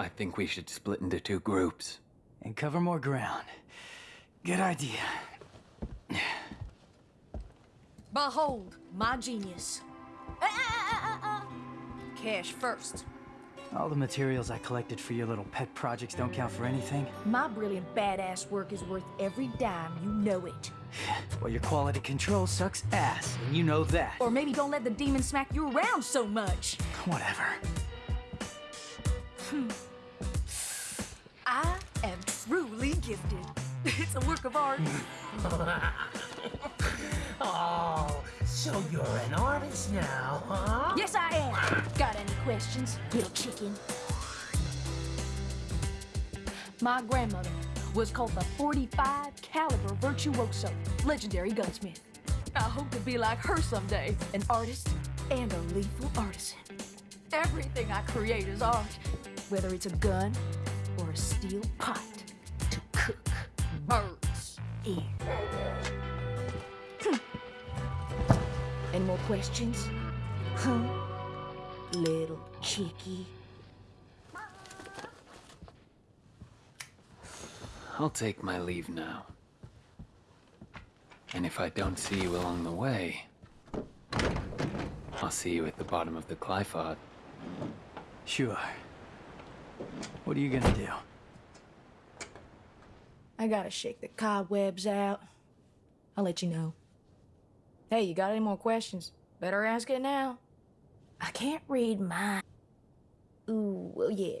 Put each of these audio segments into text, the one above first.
I think we should split into two groups. And cover more ground. Good idea. Behold, my genius. Ah, ah, ah, ah, Cash first. All the materials I collected for your little pet projects don't count for anything. My brilliant badass work is worth every dime, you know it. Well, your quality control sucks ass, and you know that. Or maybe don't let the demon smack you around so much. Whatever. Gifted. It's a work of art. Oh, so you're an artist now, huh? yes, I am. Got any questions, little chicken? My grandmother was called the 45 caliber virtuoso, legendary gunsmith. I hope to be like her someday, an artist and a lethal artisan. Everything I create is art, whether it's a gun or a steel cook birds in. Any more questions? Huh? Little cheeky. I'll take my leave now. And if I don't see you along the way, I'll see you at the bottom of the Qliphoth. Sure. What are you gonna do? I gotta shake the cobwebs out. I'll let you know. Hey, you got any more questions? Better ask it now. I can't read mine. Ooh, well, yeah.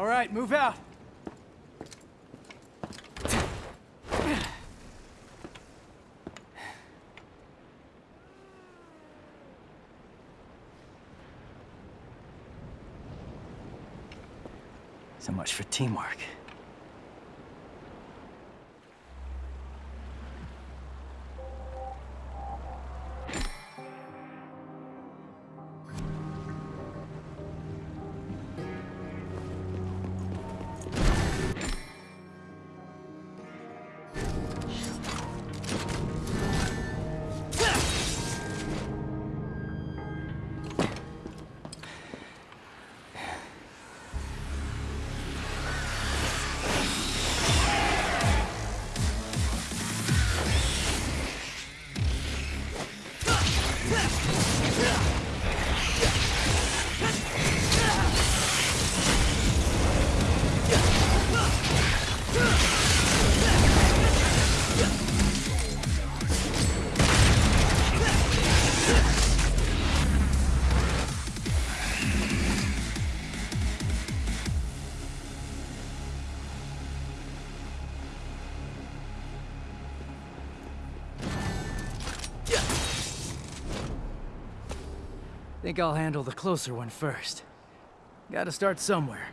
All right, move out. So much for teamwork. Think I'll handle the closer one first. Gotta start somewhere.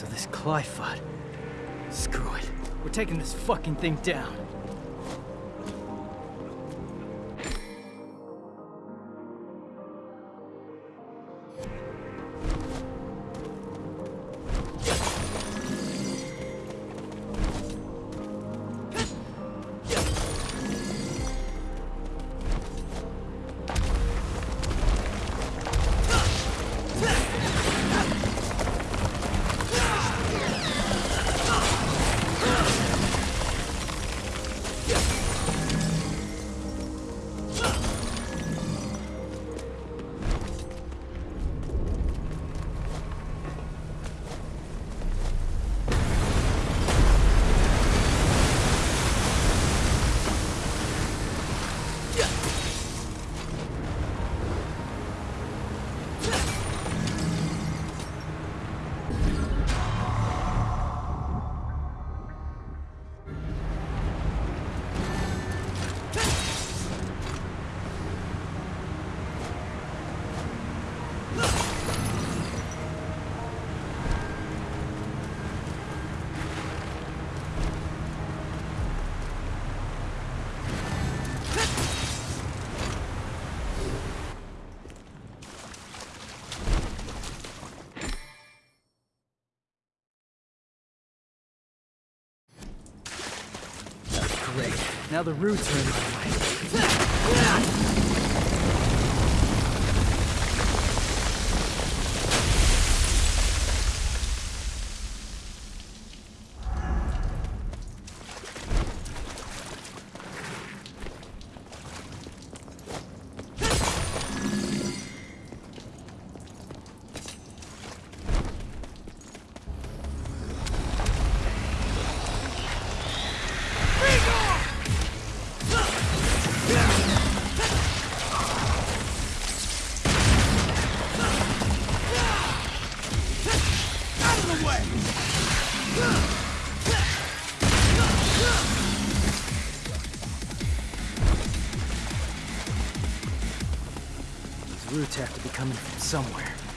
So this Qliphoth. Screw it. We're taking this fucking thing down. Now the roots are in my way. Have to be coming from somewhere.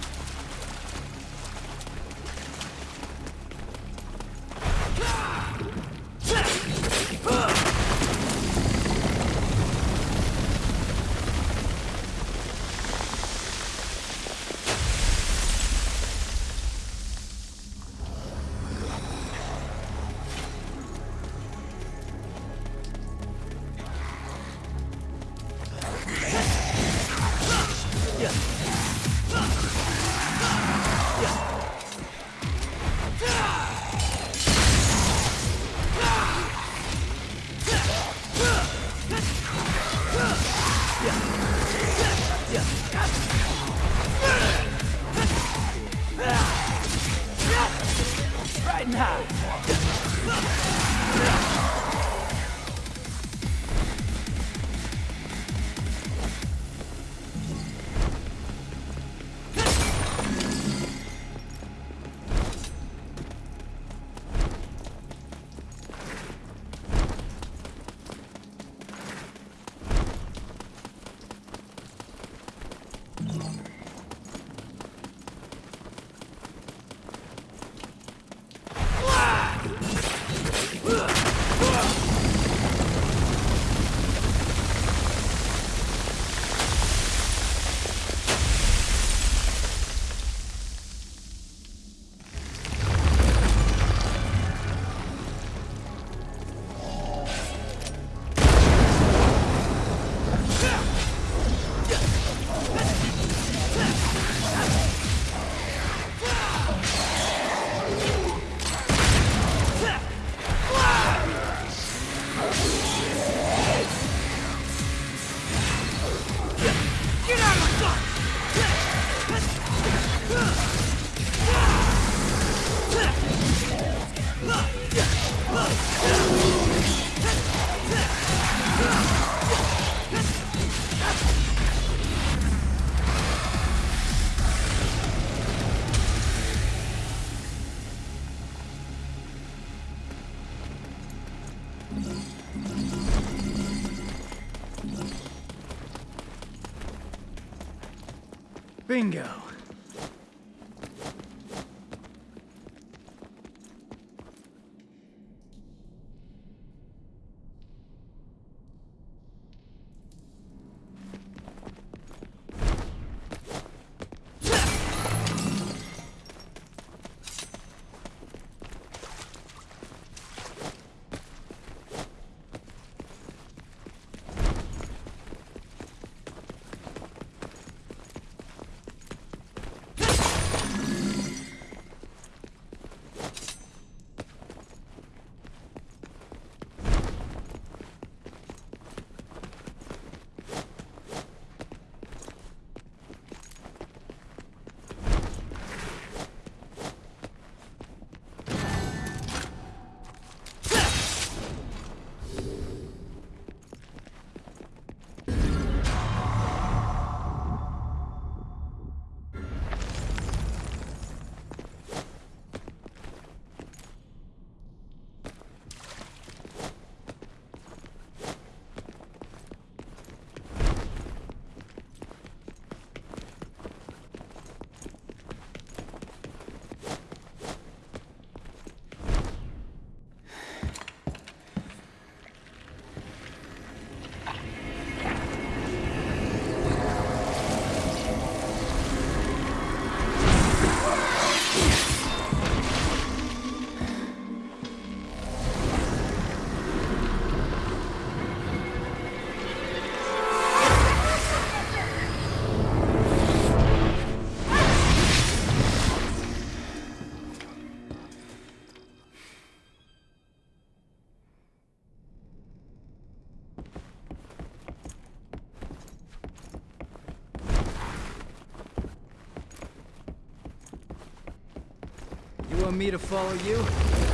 want me to follow you?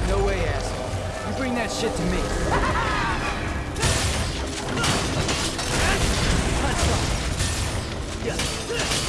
No way, asshole. You bring that shit to me. Yeah.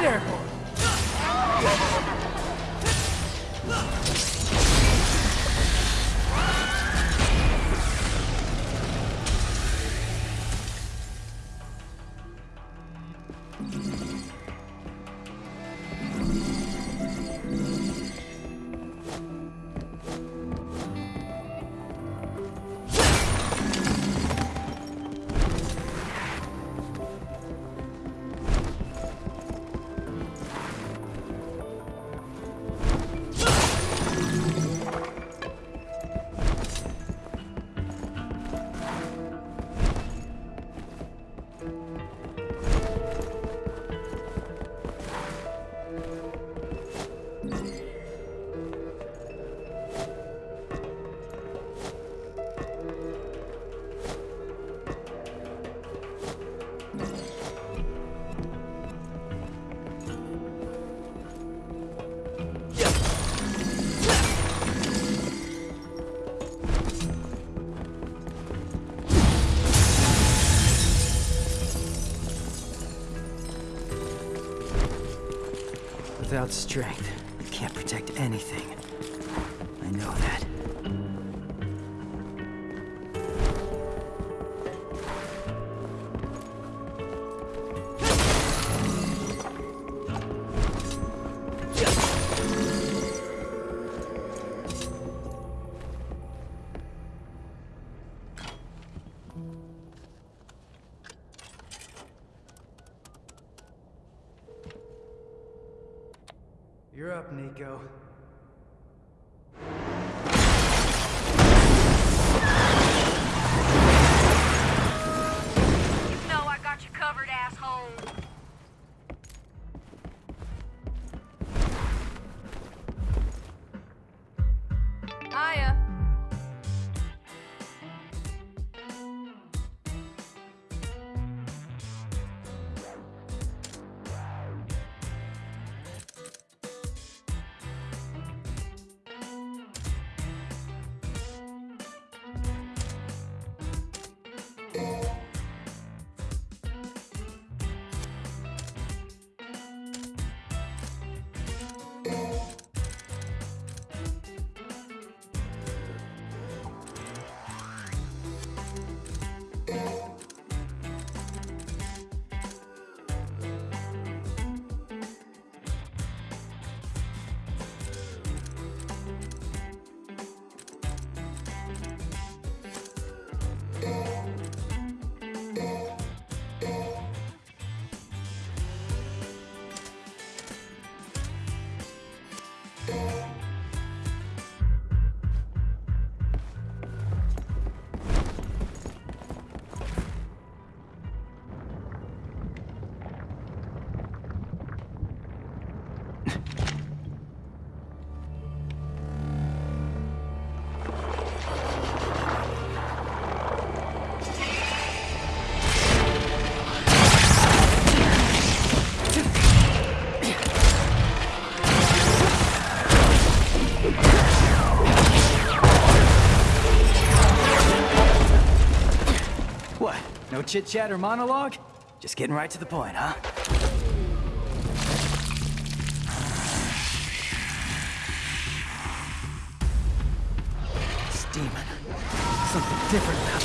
there for? Without strength, you can't protect anything. You're chit chat or monologue? Just getting right to the point, huh? Demon. Something different about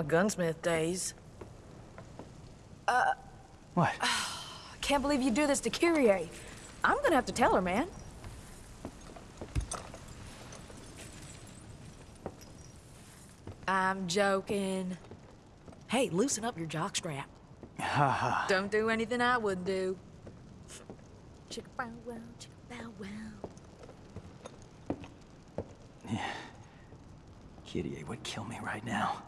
my gunsmith days. Uh, what? I can't believe you do this to Kyrie. I'm gonna have to tell her, man. I'm joking. Hey, loosen up your jockstrap. Don't do anything I wouldn't do. Chicka bow wow, chicka bow wow. Yeah. Kitty would kill me right now.